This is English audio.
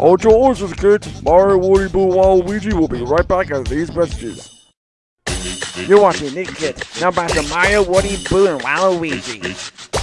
Hold your horses, kids. Mario, Woody, Boo, Waluigi will be right back after these messages. You're watching Nick Kids, now back to Mario, Woody, Boo, and Waluigi.